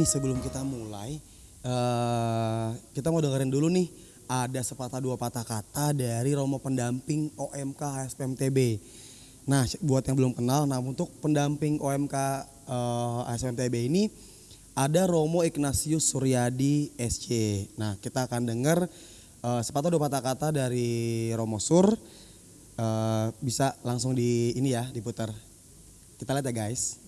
nih sebelum kita mulai, eh kita mau dengerin dulu nih ada sepatah dua patah kata dari Romo pendamping OMK HSPMTB. Nah, buat yang belum kenal, nah untuk pendamping OMK eh, HSPMTB ini ada Romo Ignatius Suryadi SC. Nah, kita akan dengar eh, sepatah dua patah kata dari Romo Sur. Eh, bisa langsung di ini ya diputar. Kita lihat ya guys.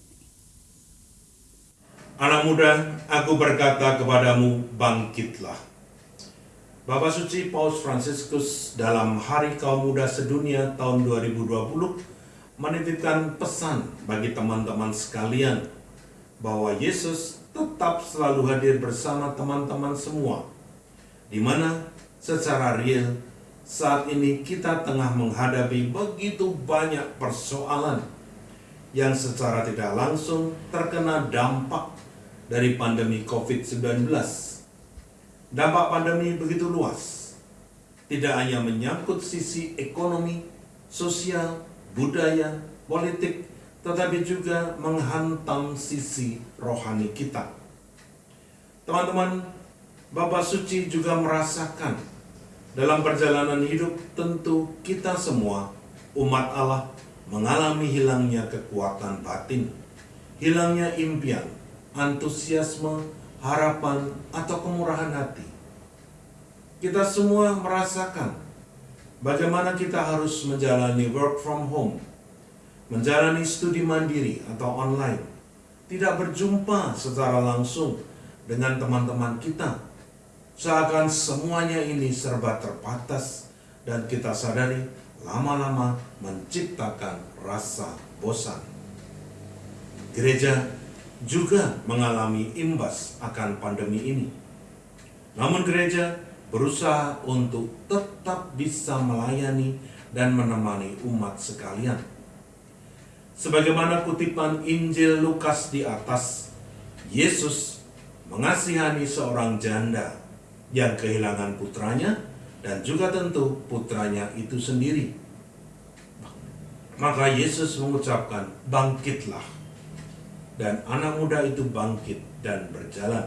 Anak muda, aku berkata kepadamu, bangkitlah. Bapak Suci Paus Fransiskus dalam Hari Kaum Muda Sedunia tahun 2020 menitipkan pesan bagi teman-teman sekalian bahwa Yesus tetap selalu hadir bersama teman-teman semua, di mana secara real saat ini kita tengah menghadapi begitu banyak persoalan yang secara tidak langsung terkena dampak dari pandemi COVID-19. Dampak pandemi begitu luas, tidak hanya menyangkut sisi ekonomi, sosial, budaya, politik, tetapi juga menghantam sisi rohani kita. Teman-teman, Bapak Suci juga merasakan dalam perjalanan hidup tentu kita semua umat Allah mengalami hilangnya kekuatan batin, hilangnya impian, antusiasme, harapan, atau kemurahan hati. Kita semua merasakan bagaimana kita harus menjalani work from home, menjalani studi mandiri atau online, tidak berjumpa secara langsung dengan teman-teman kita Seakan semuanya ini serba terbatas dan kita sadari lama-lama menciptakan rasa bosan. Gereja juga mengalami imbas akan pandemi ini. Namun gereja berusaha untuk tetap bisa melayani dan menemani umat sekalian. Sebagaimana kutipan Injil Lukas di atas, Yesus mengasihani seorang janda yang kehilangan putranya dan juga tentu putranya itu sendiri. Maka Yesus mengucapkan, "Bangkitlah." Dan anak muda itu bangkit dan berjalan.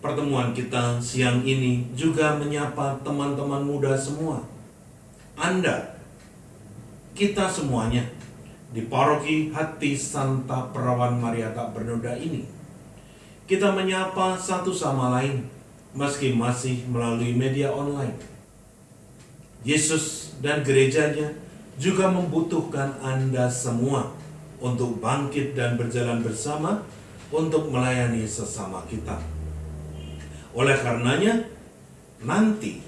Pertemuan kita siang ini juga menyapa teman-teman muda semua. Anda, kita semuanya di paroki Hati Santa Perawan Maria Tak Bernoda ini. Kita menyapa satu sama lain meski masih melalui media online. Yesus dan gerejanya juga membutuhkan Anda semua untuk bangkit dan berjalan bersama untuk melayani sesama kita. Oleh karenanya, nanti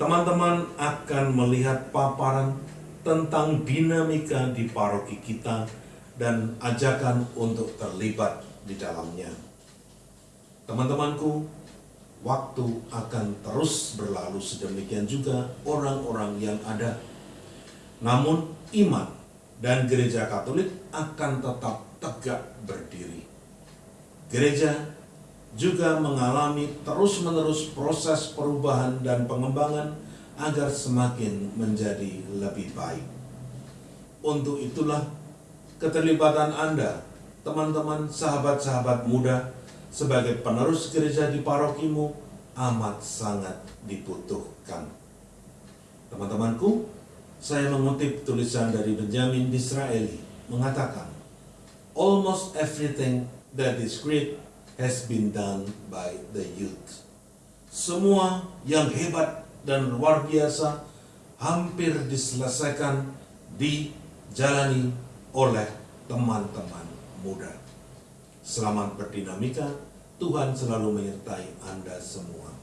teman-teman akan melihat paparan tentang dinamika di paroki kita dan ajakan untuk terlibat di dalamnya. Teman-temanku, waktu akan terus berlalu sedemikian juga orang-orang yang ada. Namun iman dan gereja Katolik akan tetap tegak berdiri. Gereja juga mengalami terus-menerus proses perubahan dan pengembangan agar semakin menjadi lebih baik. Untuk itulah keterlibatan Anda, teman-teman sahabat-sahabat muda, sebagai penerus gereja di parokimu amat sangat dibutuhkan. Teman-temanku, saya mengutip tulisan dari Benjamin Disraeli mengatakan, Almost everything that is great has been done by the youth. Semua yang hebat dan luar biasa hampir diselesaikan dijalani oleh teman-teman muda. Selamat berdinamika, Tuhan selalu menyertai Anda semua.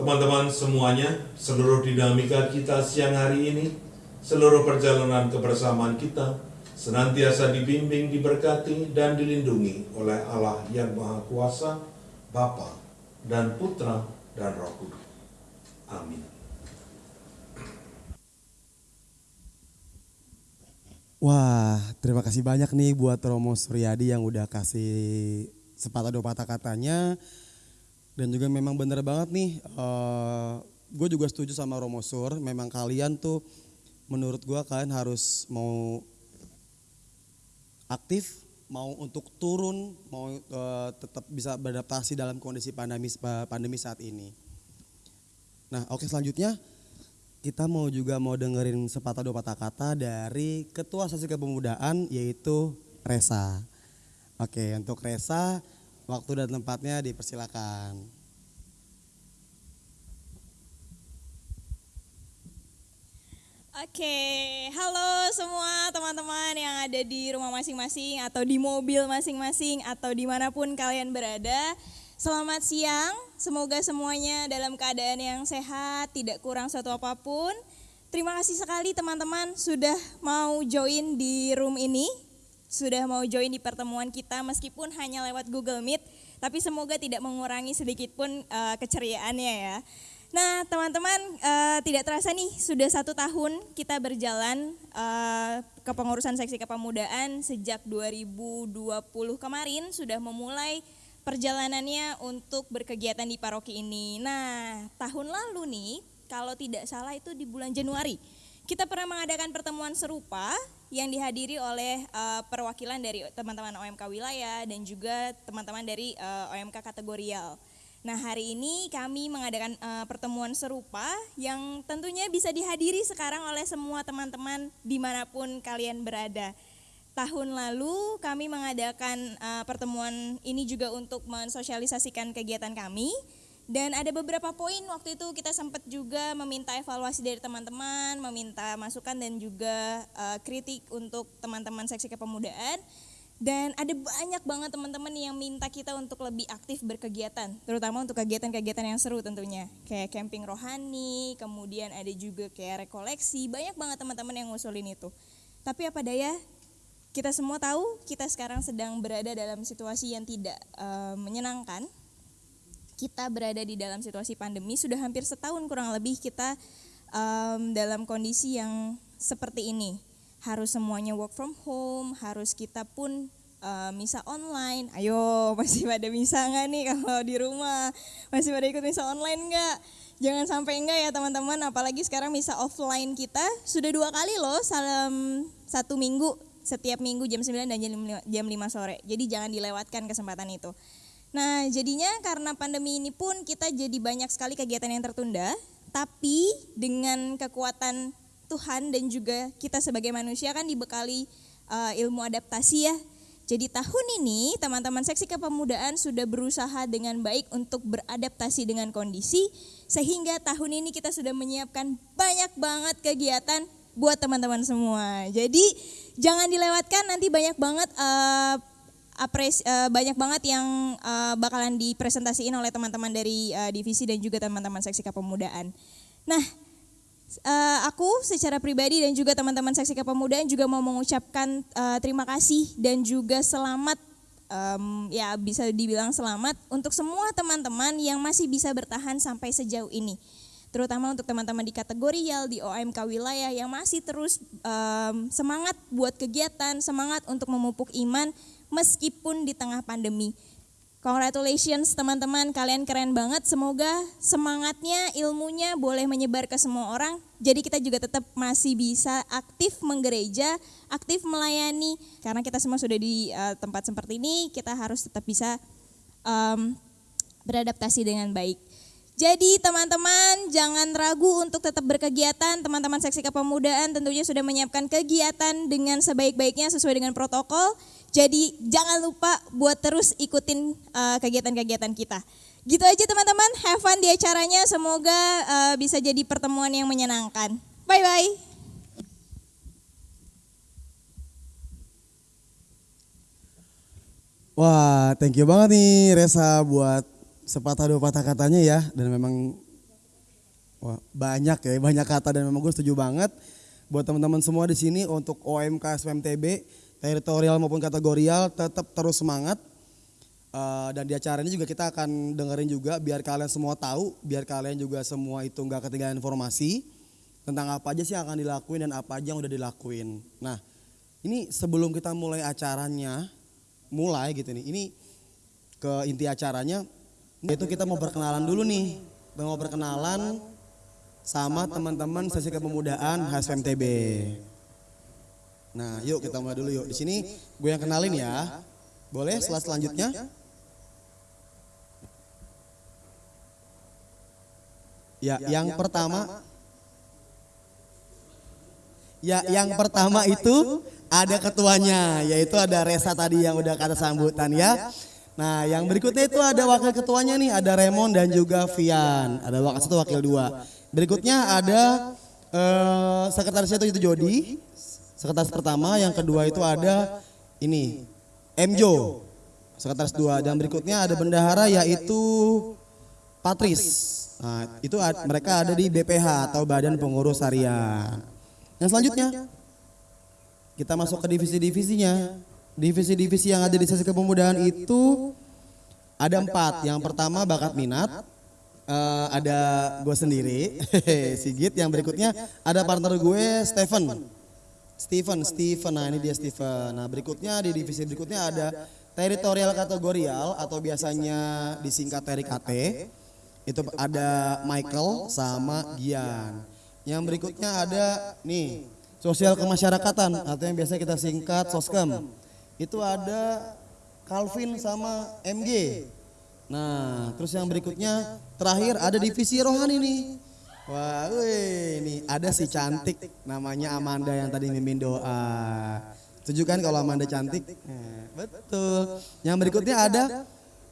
Teman-teman semuanya, seluruh dinamika kita siang hari ini, seluruh perjalanan kebersamaan kita, senantiasa dibimbing, diberkati, dan dilindungi oleh Allah yang Maha Kuasa, Bapa dan Putra dan Roh Kudus. Amin. Wah, terima kasih banyak nih buat Romo Suryadi yang udah kasih sepatah dua patah katanya. Dan juga memang bener banget nih, uh, gue juga setuju sama Romo Sur. Memang kalian tuh, menurut gue kalian harus mau aktif mau untuk turun, mau uh, tetap bisa beradaptasi dalam kondisi pandemi pandemi saat ini. Nah, oke selanjutnya kita mau juga mau dengerin sepatah dua patah kata dari Ketua Sesi Kepemudaan yaitu Resa. Oke, untuk Resa waktu dan tempatnya dipersilakan. Oke, halo semua teman-teman yang ada di rumah masing-masing atau di mobil masing-masing atau di mana pun kalian berada. Selamat siang, semoga semuanya dalam keadaan yang sehat, tidak kurang suatu apa pun. Terima kasih sekali teman-teman sudah mau join di room ini, sudah mau join di pertemuan kita meskipun hanya lewat Google Meet, tapi semoga tidak mengurangi sedikit pun uh, keceriaannya ya. Nah, teman-teman, uh, tidak terasa nih sudah satu tahun kita berjalan uh, kepengurusan seksi kepemudaan sejak 2020 kemarin sudah memulai perjalanannya untuk berkegiatan di paroki ini. Nah, tahun lalu nih, kalau tidak salah itu di bulan Januari, kita pernah mengadakan pertemuan serupa yang dihadiri oleh uh, perwakilan dari teman-teman OMK wilayah dan juga teman-teman dari uh, OMK kategorial. Nah hari ini kami mengadakan uh, pertemuan serupa yang tentunya bisa dihadiri sekarang oleh semua teman-teman di mana pun kalian berada. Tahun lalu kami mengadakan uh, pertemuan ini juga untuk mensosialisasikan kegiatan kami dan ada beberapa poin waktu itu kita sempat juga meminta evaluasi dari teman-teman, meminta masukan dan juga uh, kritik untuk teman-teman seksi kepemudaan dan ada banyak banget teman-teman yang minta kita untuk lebih aktif berkegiatan, terutama untuk kegiatan-kegiatan yang seru tentunya. Kayak camping rohani, kemudian ada juga kayak rekoleksi, banyak banget teman-teman yang ngusulin itu. Tapi apa daya, kita semua tahu kita sekarang sedang berada dalam situasi yang tidak uh, menyenangkan. Kita berada di dalam situasi pandemi, sudah hampir setahun kurang lebih kita um, dalam kondisi yang seperti ini harus semuanya work from home, harus kita pun uh, misa online. Ayo, masih pada misa nggak nih kalau di rumah? Masih pada ikut misa online nggak? Jangan sampai enggak ya teman-teman, apalagi sekarang misa offline kita sudah dua kali loh salam satu minggu, setiap minggu jam 9 dan jam 5, jam 5 sore. Jadi jangan dilewatkan kesempatan itu. Nah jadinya karena pandemi ini pun kita jadi banyak sekali kegiatan yang tertunda, tapi dengan kekuatan Tuhan dan juga kita sebagai manusia kan dibekali uh, ilmu adaptasi ya. Jadi tahun ini teman-teman seksi kepemudaan sudah berusaha dengan baik untuk beradaptasi dengan kondisi sehingga tahun ini kita sudah menyiapkan banyak banget kegiatan buat teman-teman semua. Jadi jangan dilewatkan nanti banyak banget uh, apres, uh, banyak banget yang uh, bakalan dipresentasiin oleh teman-teman dari uh, divisi dan juga teman-teman seksi kepemudaan. Nah, uh, aku secara pribadi dan juga teman-teman seksi kepemudaan juga mau mengucapkan uh, terima kasih dan juga selamat um, ya bisa dibilang selamat untuk semua teman-teman yang masih bisa bertahan sampai sejauh ini terutama untuk teman-teman di kategorial di OMK wilayah yang masih terus um, semangat buat kegiatan semangat untuk memupuk iman meskipun di tengah pandemi Congratulations teman-teman, kalian keren banget. Semoga semangatnya, ilmunya boleh menyebar ke semua orang. Jadi kita juga tetap masih bisa aktif menggereja, aktif melayani. Karena kita semua sudah di uh, tempat seperti ini, kita harus tetap bisa um, beradaptasi dengan baik. Jadi teman-teman jangan ragu untuk tetap berkegiatan. Teman-teman seksi kepemudaan tentunya sudah menyiapkan kegiatan dengan sebaik-baiknya sesuai dengan protokol. Jadi jangan lupa buat terus ikutin uh, kegiatan-kegiatan kita. Gitu aja teman-teman, have fun di acaranya. Semoga uh, bisa jadi pertemuan yang menyenangkan. Bye-bye. Wah, thank you banget nih Resa buat sepatah dua patah katanya ya. Dan memang wah, banyak ya, banyak kata dan memang gue setuju banget. Buat teman-teman semua di sini untuk OMK SPMTB teritorial maupun kategorial tetap terus semangat. Uh, dan di acara ini juga kita akan dengerin juga biar kalian semua tahu, biar kalian juga semua itu nggak ketinggalan informasi tentang apa aja sih yang akan dilakuin dan apa aja yang udah dilakuin. Nah, ini sebelum kita mulai acaranya, mulai gitu nih, ini ke inti acaranya, itu kita mau perkenalan dulu nih, mau perkenalan sama teman-teman sesi kepemudaan HSMTB. Nah, yuk kita mulai dulu yuk. Di sini gue yang kenalin ya. Boleh setelah selanjutnya? Ya, yang pertama Ya, yang pertama itu ada ketuanya, yaitu ada Resa tadi yang udah kata sambutan ya. Nah, yang berikutnya itu ada wakil ketuanya nih, ada Raymond dan juga Vian. Ada wakil satu, wakil dua. Berikutnya ada eh, sekretarisnya itu, Jody. Sekretaris pertama, yang kedua itu ada ini Mjo. Sekretaris dua dan berikutnya ada bendahara yaitu Patris. Nah, itu mereka ada di BPH atau Badan Pengurus Harian. Yang selanjutnya kita masuk ke divisi-divisinya. Divisi-divisi yang ada di sesi kepemudaan itu ada empat. Yang pertama bakat minat, Eh, ada gue sendiri, Sigit. Yang berikutnya ada partner gue Stephen. Steven, Steven. Nah ini dia Steven. Nah berikutnya di divisi berikutnya ada teritorial kategorial atau biasanya disingkat TRKT. Itu ada Michael sama Gian. Yang berikutnya ada nih sosial kemasyarakatan atau yang biasa kita singkat soskem. Itu ada Calvin sama MG. Nah, terus yang berikutnya terakhir ada divisi rohani nih. Wah, ini ada si cantik namanya Amanda yang tadi mimpin doa. Setuju kan kalau Amanda cantik? Eh, betul. Yang berikutnya ada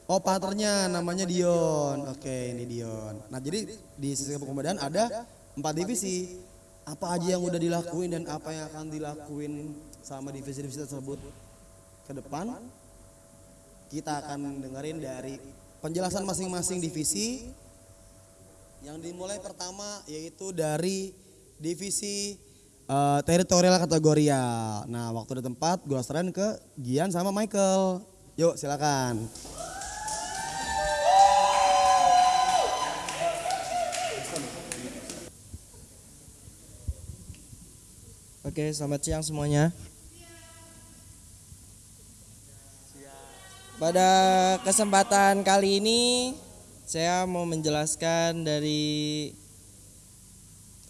opaternya namanya Dion. Oke, ini Dion. Nah, jadi di sisi kepemudaan ada empat divisi. Apa aja yang udah dilakuin dan apa yang akan dilakuin sama divisi-divisi tersebut ke depan? Kita akan dengerin dari penjelasan masing-masing divisi yang dimulai pertama yaitu dari divisi eh, teritorial kategorial. Nah, waktu dan tempat gue serahin ke Gian sama Michael. Yuk, silakan. Oke, selamat siang semuanya. Pada kesempatan kali ini saya mau menjelaskan dari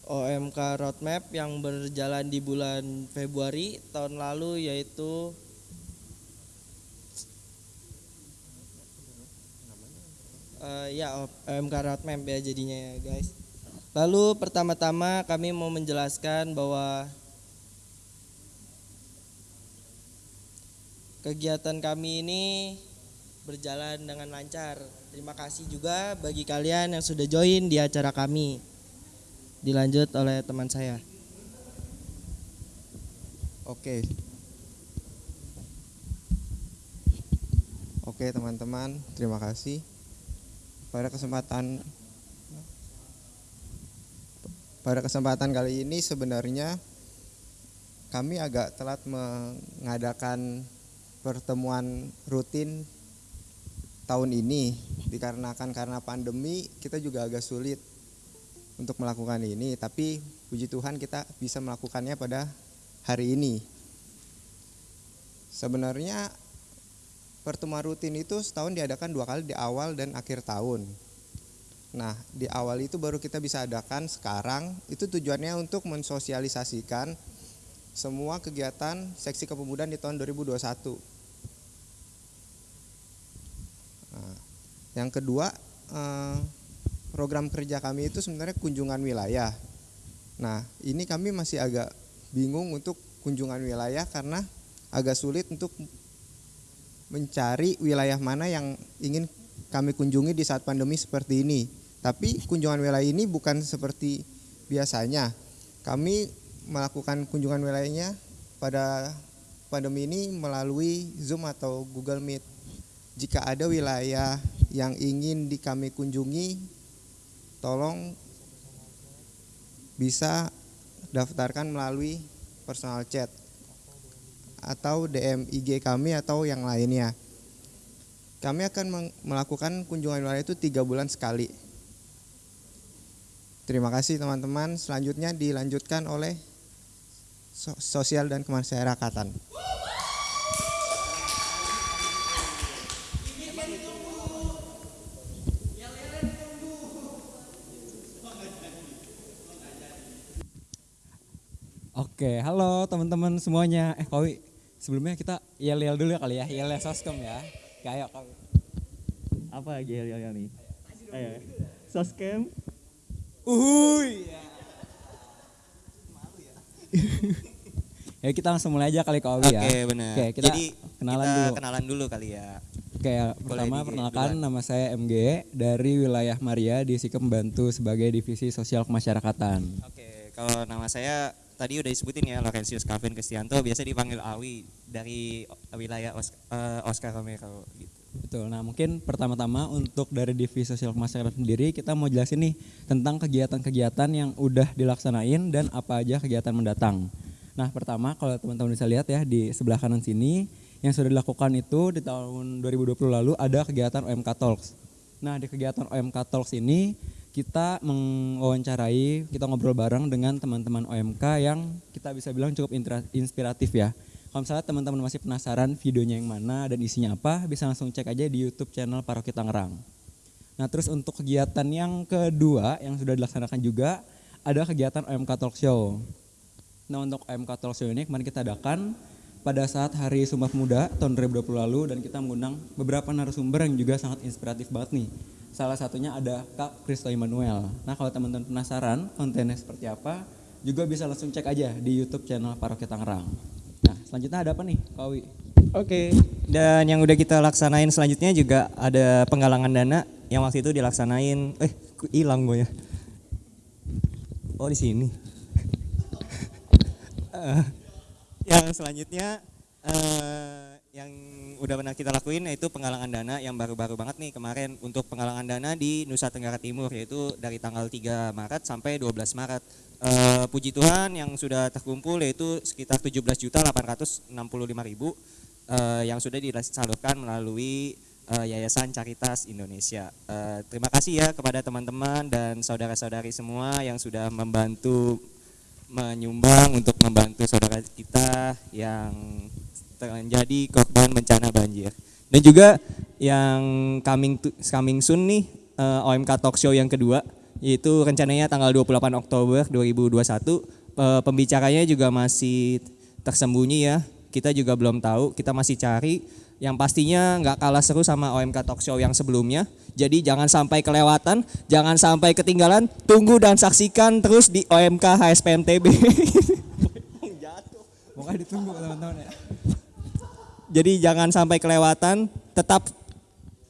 OMK Roadmap yang berjalan di bulan Februari tahun lalu yaitu Eh, ya OMK Roadmap ya jadinya ya guys. Lalu pertama-tama kami mau menjelaskan bahwa kegiatan kami ini berjalan dengan lancar. Terima kasih juga bagi kalian yang sudah join di acara kami. Dilanjut oleh teman saya. Oke. Oke teman-teman, terima kasih. Pada kesempatan pada kesempatan kali ini sebenarnya kami agak telat mengadakan pertemuan rutin tahun ini dikarenakan karena pandemi kita juga agak sulit untuk melakukan ini tapi puji Tuhan kita bisa melakukannya pada hari ini. Sebenarnya pertemuan rutin itu setahun diadakan dua kali di awal dan akhir tahun. Nah, di awal itu baru kita bisa adakan sekarang. Itu tujuannya untuk mensosialisasikan semua kegiatan seksi kepemudaan di tahun 2021. Nah, yang kedua, eh, program kerja kami itu sebenarnya kunjungan wilayah. Nah, ini kami masih agak bingung untuk kunjungan wilayah karena agak sulit untuk mencari wilayah mana yang ingin kami kunjungi di saat pandemi seperti ini. Tapi kunjungan wilayah ini bukan seperti biasanya. Kami melakukan kunjungan wilayahnya pada pandemi ini melalui Zoom atau Google Meet. Jika ada wilayah yang ingin di kami kunjungi, tolong bisa daftarkan melalui personal chat atau DM IG kami atau yang lainnya. Kami akan melakukan kunjungan wilayah itu tiga bulan sekali. Terima kasih teman-teman. Selanjutnya dilanjutkan oleh so- sosial dan kemasyarakatan. Oke, halo teman-teman semuanya. Eh Kowi, sebelumnya kita yel-yel dulu ya kali ya, yel soskem ya. Kayak Kowi. Apa lagi yel-yel nih? Ayo. Soskem. Uhuy. ya kita langsung mulai aja kali Kowi ya. Oke benar. Oke, kita Jadi kenalan kita dulu. kenalan dulu kali ya. Oke, ya, pertama perkenalkan duluan. nama saya MG dari wilayah Maria di Sikem membantu sebagai divisi sosial kemasyarakatan. Oke, kalau nama saya tadi udah disebutin ya Laurentius Calvin Kristianto, biasa dipanggil Awi dari wilayah Os- eh, Oscar Romero gitu. Betul. Nah, mungkin pertama-tama untuk dari divisi sosial kemasyarakatan sendiri kita mau jelasin nih tentang kegiatan-kegiatan yang udah dilaksanain dan apa aja kegiatan mendatang. Nah, pertama kalau teman-teman bisa lihat ya di sebelah kanan sini yang sudah dilakukan itu di tahun 2020 lalu ada kegiatan OMK Talks. Nah, di kegiatan OMK Talks ini kita mewawancarai, kita ngobrol bareng dengan teman-teman OMK yang kita bisa bilang cukup inspiratif ya. Kalau misalnya teman-teman masih penasaran videonya yang mana dan isinya apa, bisa langsung cek aja di YouTube channel Paroki Tangerang. Nah, terus untuk kegiatan yang kedua yang sudah dilaksanakan juga ada kegiatan OMK Talk Show. Nah, untuk OMK Talk Show ini kemarin kita adakan pada saat Hari Sumpah Pemuda tahun 2020 lalu dan kita mengundang beberapa narasumber yang juga sangat inspiratif banget nih. Salah satunya ada Kak Kristo Immanuel. Nah, kalau teman-teman penasaran kontennya seperti apa, juga bisa langsung cek aja di YouTube channel Paroki Tangerang. Nah, selanjutnya ada apa nih, Kak Wi? Oke. Dan yang udah kita laksanain selanjutnya juga ada penggalangan dana yang waktu itu dilaksanain. Eh, hilang gue ya. Oh di sini. Eh, yang selanjutnya eh, yang udah pernah kita lakuin yaitu penggalangan dana yang baru-baru banget nih kemarin untuk penggalangan dana di Nusa Tenggara Timur yaitu dari tanggal 3 Maret sampai 12 Maret. Eh, puji Tuhan yang sudah terkumpul yaitu sekitar 17 juta 865 ribu eh, yang sudah disalurkan melalui eh, Yayasan Caritas Indonesia. Eh, terima kasih ya kepada teman-teman dan saudara-saudari semua yang sudah membantu menyumbang untuk membantu saudara kita yang terjadi korban bencana banjir. Dan juga yang coming to- coming soon nih eh, OMK Talk Show yang kedua yaitu rencananya tanggal 28 Oktober 2021. Eh, pembicaranya juga masih tersembunyi ya. Kita juga belum tahu, kita masih cari. Yang pastinya nggak kalah seru sama OMK Talk Show yang sebelumnya. Jadi jangan sampai kelewatan, jangan sampai ketinggalan. Tunggu dan saksikan terus di OMK HSPMTB. Pokoknya ditunggu teman-teman ya. Jadi jangan sampai kelewatan, tetap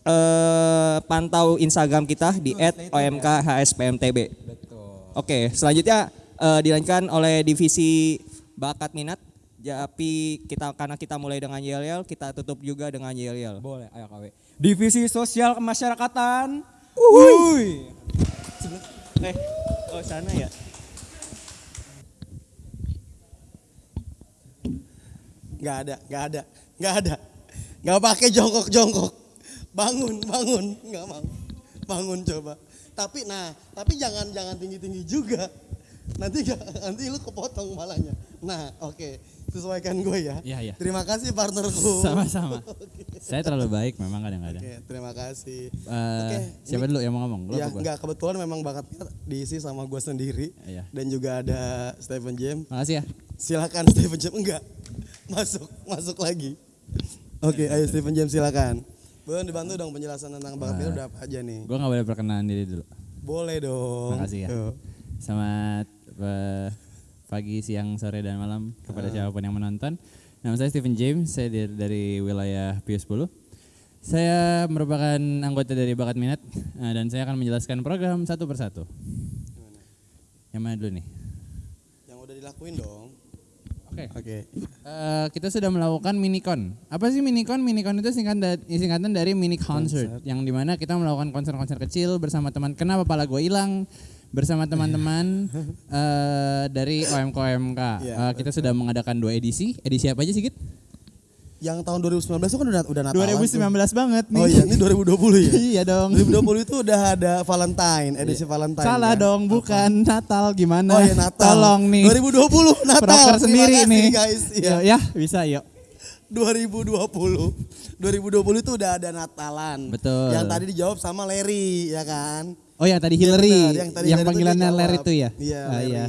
eh, pantau Instagram kita di @omkhspmtb. Betul. Oke, selanjutnya eh, dilanjutkan oleh divisi bakat minat. Tapi kita karena kita mulai dengan yel-yel, kita tutup juga dengan yel-yel. Boleh, ayo KW. Divisi Sosial Kemasyarakatan. Uhuy. Eh, oh sana ya. Nggak ada, nggak ada, nggak ada. Nggak pakai jongkok-jongkok. Bangun, bangun, nggak mau. Bangun coba. Tapi nah, tapi jangan jangan tinggi-tinggi juga. Nanti nanti lu kepotong malahnya. Nah, oke. Sesuaikan gue ya. Iya, iya. Terima kasih partnerku. Sama-sama. Saya terlalu baik memang kadang-kadang. Oke, terima kasih. Eh, Oke, siapa ini- dulu yang mau ngomong? Lu ya enggak kebetulan memang bakatnya diisi sama gue sendiri Iya. dan juga ada Stephen James. Makasih ya. Silakan Stephen James enggak masuk masuk lagi. Oke, ayo Stephen James silakan. Boleh dibantu dong penjelasan tentang bakat minat udah apa aja nih? Gue nggak boleh perkenalan diri dulu. Boleh dong. Makasih ya. Tuh. Selamat eh, pagi, siang, sore, dan malam kepada siapa pun yang menonton. Nama saya Stephen James, saya dari, dari wilayah Pius 10. Saya merupakan anggota dari Bakat Minat eh, dan saya akan menjelaskan program satu persatu. Yang mana dulu nih? Yang udah dilakuin dong. Oke. Oke. Eh, kita sudah melakukan minicon. Apa sih minicon? Minicon itu singkatan da- singkatan dari mini concert, yang di mana kita melakukan konser-konser kecil bersama teman. Kenapa pala gue hilang? Bersama teman-teman eh, dari OMK OMK. Iya, Eh, kita sudah mengadakan dua edisi. Edisi apa aja sih, Git? Yang tahun 2019 itu kan udah udah Natalan. 2019 tuh. banget nih. Oh iya, ini 2020 ya? iya dong. 2020 itu udah ada Valentine, edisi Valentine. Salah kan? dong, bukan Natal gimana? Oh iya Natal. Tolong nih. 2020 Natal. Proker sendiri kasih, nih. guys. Iya. Yuk, ya, bisa yuk. 2020. 2020 itu udah ada Natalan. Betul. Yang tadi dijawab sama Larry, ya kan? Oh yang tadi Hillary, benar, yang, tadi Larry itu panggilannya Larry jawab. itu ya? Iya, Ah, Larry. iya.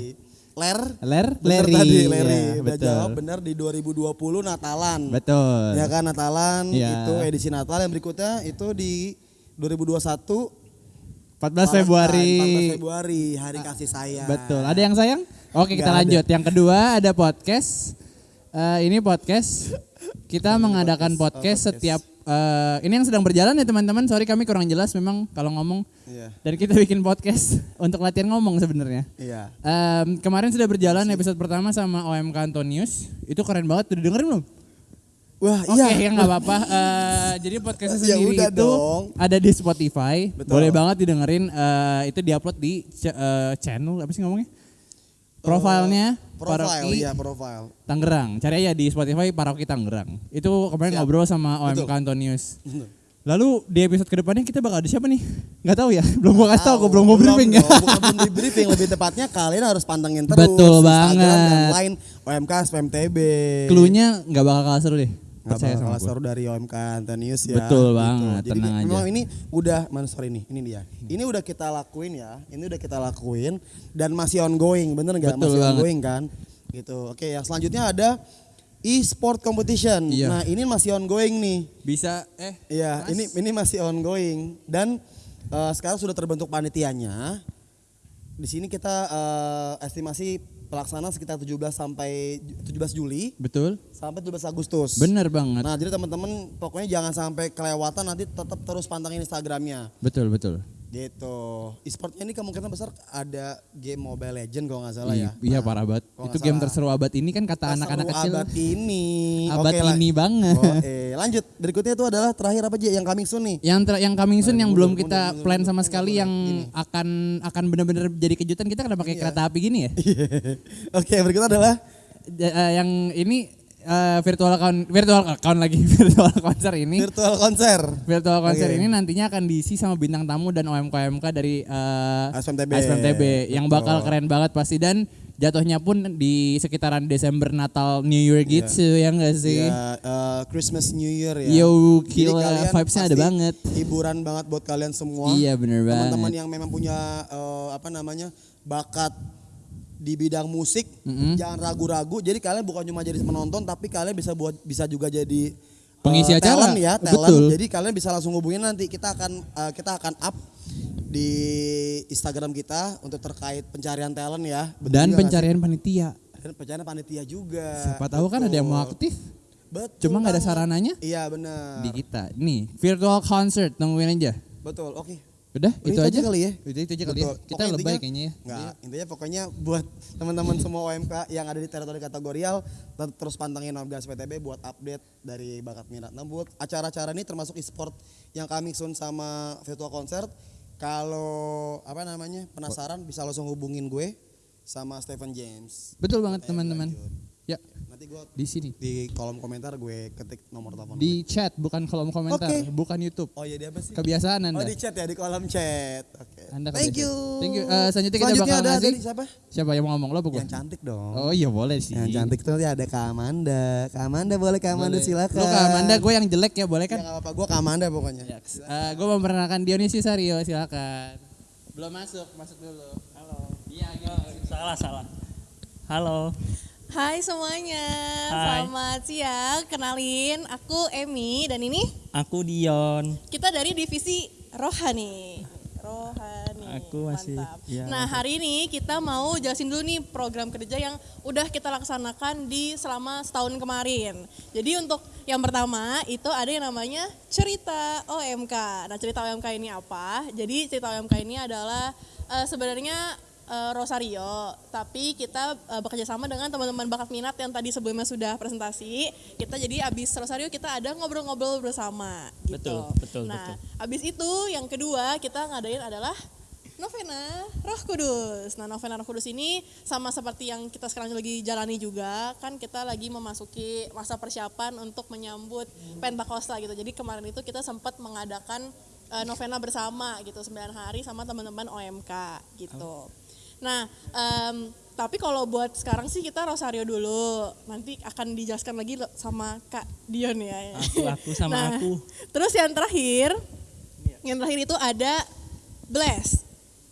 Ler. Ler, Bener Leri. tadi, Leri. Iya, Udah betul. jawab bener di 2020 Natalan. Betul. Ya kan Natalan Iya. itu edisi Natal yang berikutnya itu di 2021 14 Februari. 14 Februari hari kasih sayang. Betul. Ada yang sayang? Oke, kita Nggak ada. lanjut. Yang kedua ada podcast. Eh, ini podcast. Kita mengadakan podcast, setiap eh, ini yang sedang berjalan ya teman-teman. Sorry kami kurang jelas memang kalau ngomong. Iya. Dan kita bikin podcast untuk latihan ngomong sebenarnya. Iya. Em, kemarin sudah berjalan episode pertama sama OMK Antonius. Itu keren banget. Udah dengerin belum? Wah, Oke, iya. ya nggak apa-apa. Eh, jadi podcastnya Ya sendiri udah itu dong. ada di Spotify. Betul. Boleh banget didengerin. Eh, itu diupload di ch- eh, channel apa sih ngomongnya? Profilnya Profile, Paroki iya profile. Tangerang. Cari aja di Spotify Paroki Tangerang. Itu kemarin Siap. ngobrol sama OMK Antonius. Lalu di episode ke depannya kita bakal ada siapa nih? Nggak tahu ya. Belum gua kasih tahu, gua belum gua briefing ya. Bukan belum di briefing, lebih tepatnya kalian harus pantengin terus. Betul Instagram dan banget. Line OMK SPMTB. Cluenya nggak bakal kalah seru deh. Percaya sama seru dari OMK Antonius ya. Betul banget, Jadi tenang aja. memang ini udah, mana sorry nih, ini dia. Ini udah kita lakuin ya, ini udah kita lakuin dan masih ongoing, bener nggak? Betul Masih banget. ongoing kan? Gitu. Oke, yang selanjutnya ada e-sport competition. Iya. Nah ini masih ongoing nih. Bisa eh Iya, ini ini masih ongoing dan eh, sekarang sudah terbentuk panitianya. Di sini kita eh, estimasi pelaksana sekitar 17 sampai 17 Juli betul. sampai 17 Agustus. Bener banget. Nah, jadi teman-teman pokoknya jangan sampai kelewatan nanti tetap terus pantengin Instagramnya. Betul betul. Gitu. E-sportnya ini kemungkinan besar ada game Mobile Legend kalau nggak salah ya. Iya parah banget. Itu game salah. terseru abad ini kan kata anak-anak kecil. abad ini. Abad Oke, lah. ini banget. Oh, eh, lanjut. Berikutnya itu adalah terakhir apa aja yang coming soon nih? Yang ter- yang coming soon Nah, yang belum kita mundur, plan mundur, sama mundur, sekali yang Gini. akan akan benar-benar jadi kejutan kita kena pakai Iya. kereta api gini ya. Oke, berikutnya adalah eh, yang ini eh, virtual account virtual account lagi virtual konser ini. virtual konser. Virtual konser Oke. ini nantinya akan diisi sama bintang tamu dan OMK-OMK dari eh, SMTB. SMTB yang Betul. bakal keren banget pasti dan jatuhnya pun di sekitaran Desember Natal New Year gitu ya enggak sih? Ya, eh, Christmas New Year ya. Yo, gila, vibes-nya ada banget. Hiburan banget buat kalian semua. Iya, bener Teman-teman banget. yang memang punya eh, apa namanya bakat di bidang musik, Mm-mm. jangan ragu-ragu. Jadi kalian bukan cuma jadi penonton, tapi kalian bisa buat bisa juga jadi eh, Pengisi acara. talent ya, talent. Betul. Jadi kalian bisa langsung hubungin nanti kita akan eh, kita akan up di Instagram kita untuk terkait pencarian talent ya. Betul Dan pencarian panitia. sih? dan pencarian panitia juga. Siapa tahu kan ada yang mau Betul. aktif. Betul. Cuma nggak ada sarananya Iya benar. di kita. Nih, virtual concert tungguin aja. Betul, oke. Udah, Udah, itu, aja kali ya. Itu, itu aja kali ya. Kita Pokoknya lebay intinya- kayaknya ya. Enggak, intinya pokoknya buat teman-teman semua OMK yang ada di teritori kategorial terus pantengin Orgas PTB buat update dari bakat minat. Nah, buat acara-acara ini termasuk e-sport yang kami sun sama virtual concert. Kalau apa namanya? penasaran bisa langsung hubungin gue sama Stephen James. Betul banget Eh, teman-teman. Ya, Nanti gue di sini. di kolom komentar gue ketik nomor telepon. gue. Di chat bukan kolom komentar, Oke. bukan YouTube. Oh iya dia apa sih? Kebiasaan Oh Anda. di chat ya di kolom chat. Oke. Anda Thank kebiasaan. you. Thank you. Eh, selanjutnya kita Selanjutnya bakal ada ngasih- dari siapa? Siapa yang mau ngomong lo gua? Yang cantik dong. Oh iya boleh sih. Yang cantik tuh nanti ada Kak Amanda. Kak Amanda boleh Kak Amanda Boleh. silakan. Lu Kak Amanda, gue yang jelek ya boleh Ya kan? nggak apa-apa, gue Kak Amanda pokoknya. Eh, gue memperkenalkan Dionisius Aryo, silakan. Belum masuk, masuk dulu. Halo. Iya, Salah, salah. Halo. Hai semuanya, Hai. selamat siang. Kenalin, aku Emi dan ini Aku Dion. kita dari divisi Rohani. Rohani. Aku masih- Mantap. ya, nah hari ini kita mau jelasin dulu nih program kerja yang udah kita laksanakan di selama setahun kemarin. Jadi untuk yang pertama itu ada yang namanya cerita OMK. Nah cerita OMK ini apa? Jadi cerita OMK ini adalah eh, sebenarnya eh, Rosario, tapi kita eh, bekerja sama dengan teman-teman bakat minat yang tadi sebelumnya sudah presentasi. Kita jadi abis Rosario kita ada ngobrol-ngobrol bersama. Gitu. Betul, betul, Nah, betul. abis itu yang kedua kita ngadain adalah Novena Roh Kudus. Nah, Novena Roh Kudus ini sama seperti yang kita sekarang lagi jalani juga, kan kita lagi memasuki masa persiapan untuk menyambut Pentakosta gitu. Jadi kemarin itu kita sempat mengadakan eh, novena bersama gitu, 9 hari sama teman-teman OMK gitu. Nah, em, tapi kalau buat sekarang sih kita Rosario dulu. Nanti akan dijelaskan lagi sama Kak Dion ya. Aku, aku sama Nah, aku. Terus yang terakhir, yang terakhir itu ada Bless.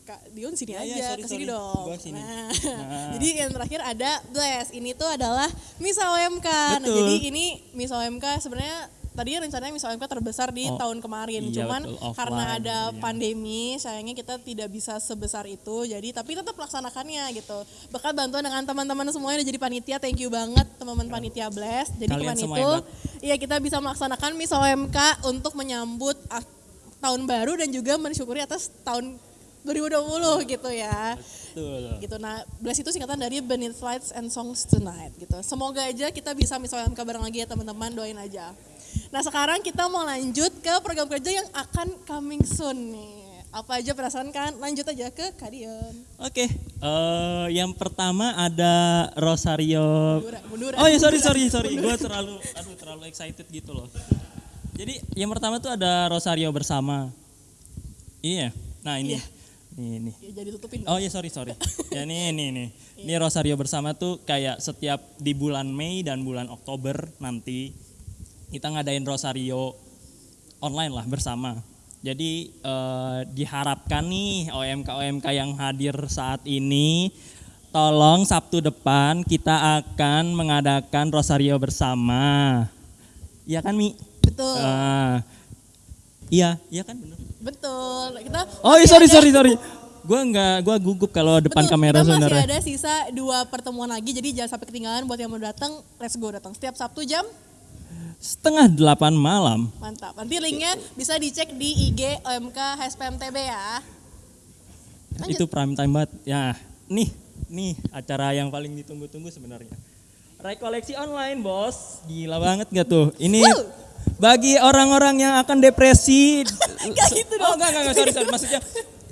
Kak Dion sini Ya, ya, aja, sorry, ke sini sorry. dong. Gua sini. Nah, Nah. jadi yang terakhir ada Bless. Ini tuh adalah Miss OMK. Nah, Betul. jadi ini Miss OMK sebenarnya tadinya rencananya Miss OMK terbesar di Oh, tahun kemarin. iya, Cuman betul, offline karena ada tentunya. pandemi, sayangnya kita tidak bisa sebesar itu. Jadi tapi tetap laksanakannya gitu. Berkat bantuan dengan teman-teman semuanya udah jadi panitia. Thank you banget teman-teman panitia Bless. Jadi Kalian kemarin itu hebat. Iya kita bisa melaksanakan Miss OMK untuk menyambut tahun baru dan juga mensyukuri atas tahun 2020 gitu ya. Betul. Gitu. Nah, Bless itu singkatan dari Beneath Lights and Songs Tonight gitu. Semoga aja kita bisa Miss OMK bareng lagi ya teman-teman, doain aja. Nah, sekarang kita mau lanjut ke program kerja yang akan coming soon nih. Apa aja perasaan kan? Lanjut aja ke Kadion. Oke, eh, yang pertama ada Rosario. Munduran, munduran, Oh ya sorry sorry sorry, gue terlalu aduh terlalu excited gitu loh. Jadi yang pertama tuh ada Rosario bersama. Iya, nah ini, Iya. ini ini. Ya, jadi tutupin. Oh ya sorry sorry. ya ini ini ini. Ini Rosario bersama tuh kayak setiap di bulan Mei dan bulan Oktober nanti kita ngadain Rosario online lah bersama. Jadi eh, diharapkan nih OMK OMK yang hadir saat ini tolong Sabtu depan kita akan mengadakan Rosario bersama. Iya kan Mi? Betul. Ah. iya, iya kan bener. Betul. Kita Oh iya sorry sorry sorry. Gue nggak, gue gugup kalau depan Betul, kamera kita masih sebenarnya. ada sisa dua pertemuan lagi, jadi jangan sampai ketinggalan buat yang mau datang, let's go datang. Setiap Sabtu jam, Setengah delapan malam. mantap. Nanti linknya bisa dicek di IG OMK HSPMTB ya. Lanjut. Itu prime time banget. Ya, nih, nih acara yang paling ditunggu-tunggu sebenarnya. Rekoleksi online, Bos. Gila banget gak tuh? Ini bagi orang-orang yang akan depresi. Gak gitu Oh, dong. enggak, enggak, enggak, sorry, sorry. Maksudnya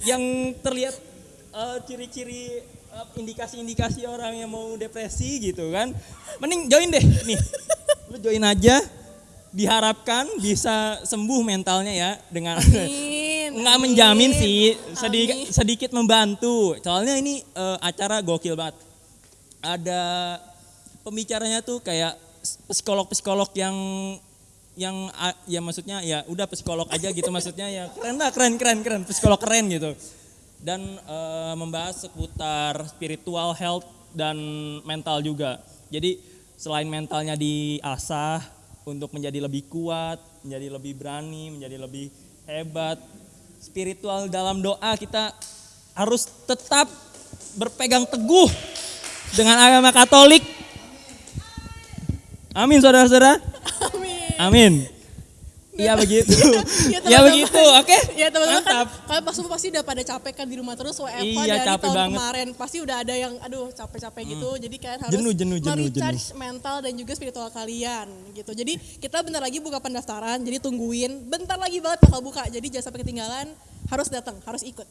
yang terlihat eh, ciri-ciri eh, indikasi-indikasi orang yang mau depresi gitu kan. Mending join deh, nih. Lu join aja. Diharapkan bisa sembuh mentalnya ya dengan nggak amin, menjamin sih sedikit amin. sedikit membantu. Soalnya ini eh, acara gokil banget. Ada pembicaranya tuh kayak psikolog psikolog yang yang ya maksudnya ya udah psikolog aja gitu maksudnya ya keren lah keren keren keren. Psikolog keren gitu. Dan eh, membahas seputar spiritual health dan mental juga. Jadi selain mentalnya diasah untuk menjadi lebih kuat menjadi lebih berani menjadi lebih hebat spiritual dalam doa kita harus tetap berpegang teguh dengan agama Katolik. Amin saudara-saudara. Amin. Amin. Iya begitu. Ya, Ya teman-teman. begitu, oke. Ya teman-teman kan, kalian pasti pasti udah pada capek kan di rumah terus WFH Iya, dari capek tahun banget. kemarin. Pasti udah ada yang aduh capek-capek gitu. Jadi kalian harus Jenuh, jenuh, jenuh, merecharge mental dan juga spiritual kalian gitu. Jadi kita bentar lagi buka pendaftaran. Jadi tungguin. Bentar lagi banget bakal buka. Jadi jangan sampai ketinggalan. Harus datang, harus ikut.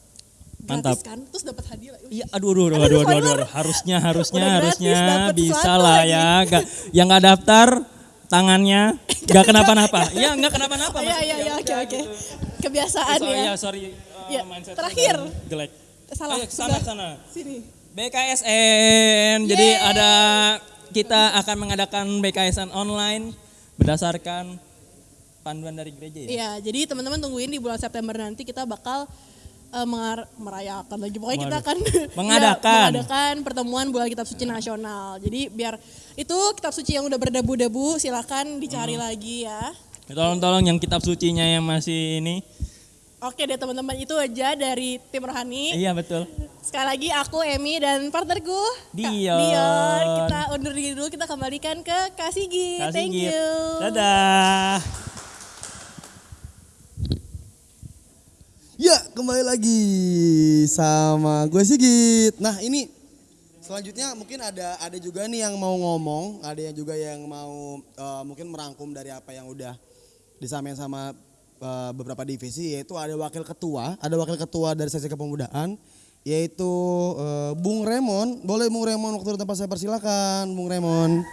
Gratis Mantap. kan? Terus dapat hadiah. Iya, aduh, aduh, aduh, Aduh, aduh, aduh, aduh, spoiler. aduh. harusnya, harusnya, gratis, harusnya bisa lah ya. Gak, yang nggak daftar tangannya nggak kenapa-napa. Iya, nggak kenapa-napa. Iya, iya, iya, ya oke, udah oke. gitu. Kebiasaan ya. ya, sorry. Ya, mindset terakhir. Jelek. Salah. Ayo, sana, sana. Sini. BKSN. Jadi ada kita akan mengadakan BKSN online berdasarkan panduan dari gereja ya. Iya, jadi teman-teman tungguin di bulan September nanti kita bakal eh, mengar- merayakan lagi. Pokoknya kita akan Mengadakan. ya, mengadakan pertemuan bulan kitab suci nasional. Jadi biar itu kitab suci yang udah berdebu-debu silakan dicari Hmm. lagi ya. Tolong-tolong yang kitab sucinya yang masih ini. Oke deh teman-teman itu aja dari tim rohani. Iya betul. Sekali lagi aku Emi dan partnerku Dion. Dion. Kita undur diri dulu kita kembalikan ke Kak Sigi. Kasih Thank you. Dadah. Ya, kembali lagi sama gue Sigit. Nah, ini selanjutnya mungkin ada ada juga nih yang mau ngomong, ada yang juga yang mau eh, mungkin merangkum dari apa yang udah disampaikan sama eh, beberapa divisi yaitu ada wakil ketua, ada wakil ketua dari sesi kepemudaan yaitu eh, Bung Remon. Boleh Bung Remon waktu di tempat saya persilakan, Bung Remon.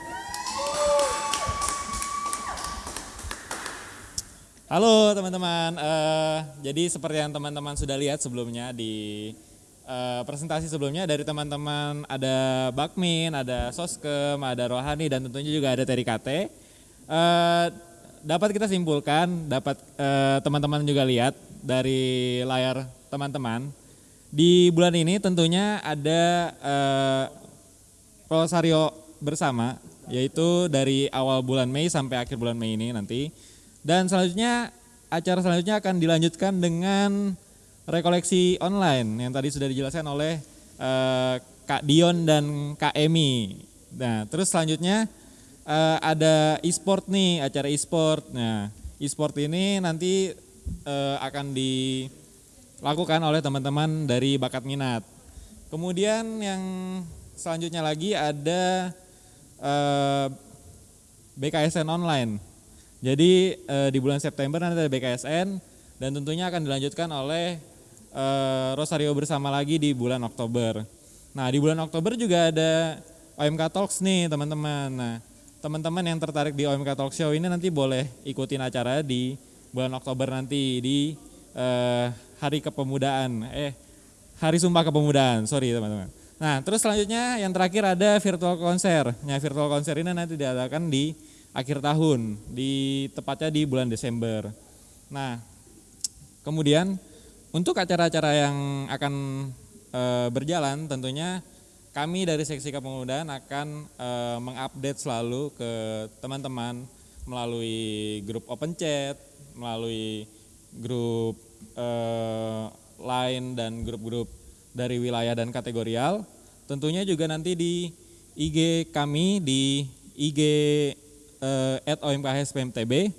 Halo teman-teman, Eh, jadi seperti yang teman-teman sudah lihat sebelumnya di eh, presentasi sebelumnya dari teman-teman ada Bakmin, ada Soskem, ada Rohani dan tentunya juga ada Terikate. Eh, dapat kita simpulkan, dapat teman-teman juga lihat dari layar teman-teman di bulan ini tentunya ada eh, Rosario bersama yaitu dari awal bulan Mei sampai akhir bulan Mei ini nanti. Dan selanjutnya acara selanjutnya akan dilanjutkan dengan rekoleksi online yang tadi sudah dijelaskan oleh eh, Kak Dion dan Kak Emi. Nah, terus selanjutnya eh, ada e-sport nih, acara e-sport. Nah, e-sport ini nanti eh, akan dilakukan oleh teman-teman dari bakat minat. Kemudian yang selanjutnya lagi ada eh, BKSN online. Jadi eh, di bulan September nanti ada BKSN dan tentunya akan dilanjutkan oleh eh, Rosario bersama lagi di bulan Oktober. Nah di bulan Oktober juga ada OMK Talks nih teman-teman. Nah teman-teman yang tertarik di OMK Talk Show ini nanti boleh ikutin acara di bulan Oktober nanti di eh, Hari Kepemudaan. Eh Hari Sumpah Kepemudaan, sorry teman-teman. Nah terus selanjutnya yang terakhir ada virtual konser. Nah virtual konser ini nanti diadakan di akhir tahun, di tepatnya di bulan Desember. Nah kemudian untuk acara-acara yang akan eh, berjalan tentunya kami dari seksi kepemudaan akan eh, mengupdate selalu ke teman-teman melalui grup open chat, melalui grup eh, lain dan grup-grup dari wilayah dan kategorial. Tentunya juga nanti di IG kami di IG eh, at OMKHSPMTB.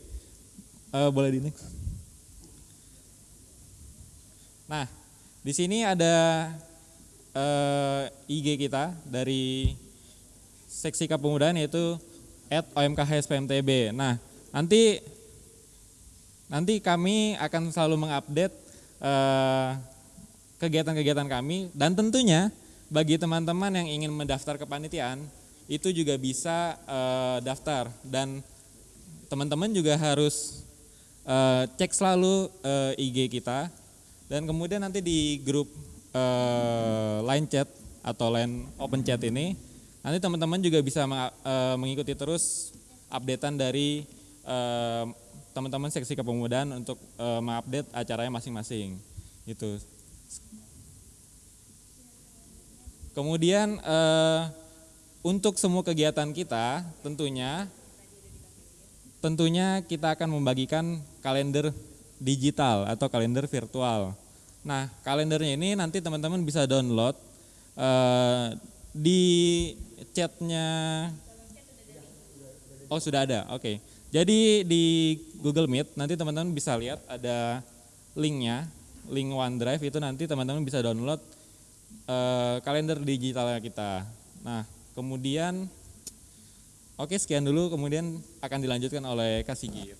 Eh, boleh di next. Nah, di sini ada eh, IG kita dari seksi kepemudaan yaitu at OMKHSPMTB. Nah, nanti nanti kami akan selalu mengupdate eh, kegiatan-kegiatan kami dan tentunya bagi teman-teman yang ingin mendaftar kepanitiaan itu juga bisa eh, daftar. Dan teman-teman juga harus eh, cek selalu eh, IG kita. Dan kemudian nanti di grup eh, line chat atau line open chat ini nanti teman-teman juga bisa meng- eh, mengikuti terus updatean dari eh, teman-teman seksi kepemudaan untuk eh, mengupdate acaranya masing-masing. Gitu. Kemudian eh, untuk semua kegiatan kita tentunya tentunya kita akan membagikan kalender digital atau kalender virtual. Nah, kalendernya ini nanti teman-teman bisa download eh, di chatnya. Oh sudah ada, oke. Jadi di Google Meet nanti teman-teman bisa lihat ada linknya, link OneDrive itu nanti teman-teman bisa download eh, kalender digitalnya kita. Nah, kemudian oke sekian dulu, kemudian akan dilanjutkan oleh Kak Sigit.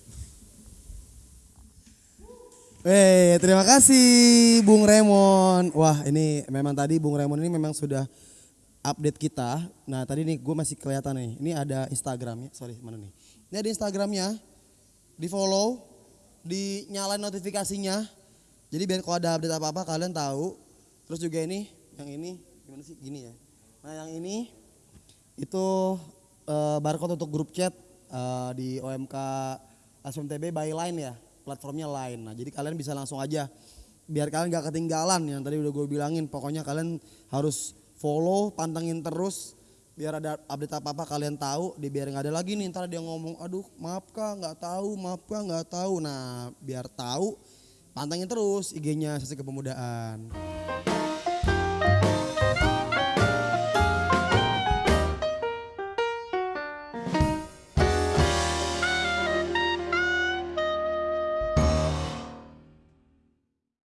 Eh, terima kasih Bung Remon. Wah, ini memang tadi Bung Remon ini memang sudah update kita. Nah, tadi nih gue masih kelihatan nih. Ini ada Instagramnya. Sorry, mana nih? Ini ada Instagramnya. Di follow, dinyalain notifikasinya. Jadi biar kalau ada update apa-apa kalian tahu. Terus juga ini, yang ini gimana sih? Gini ya. Nah, yang ini itu eh, barcode untuk grup chat eh, di OMK SMTB by Line ya platformnya Line. Nah jadi kalian bisa langsung aja biar kalian gak ketinggalan yang tadi udah gue bilangin. Pokoknya kalian harus follow pantengin terus biar ada update apa apa kalian tahu di biar nggak ada lagi nih ntar dia ngomong aduh maaf kak nggak tahu maaf kak nggak tahu. Nah biar tahu pantengin terus IG-nya sesi kepemudaan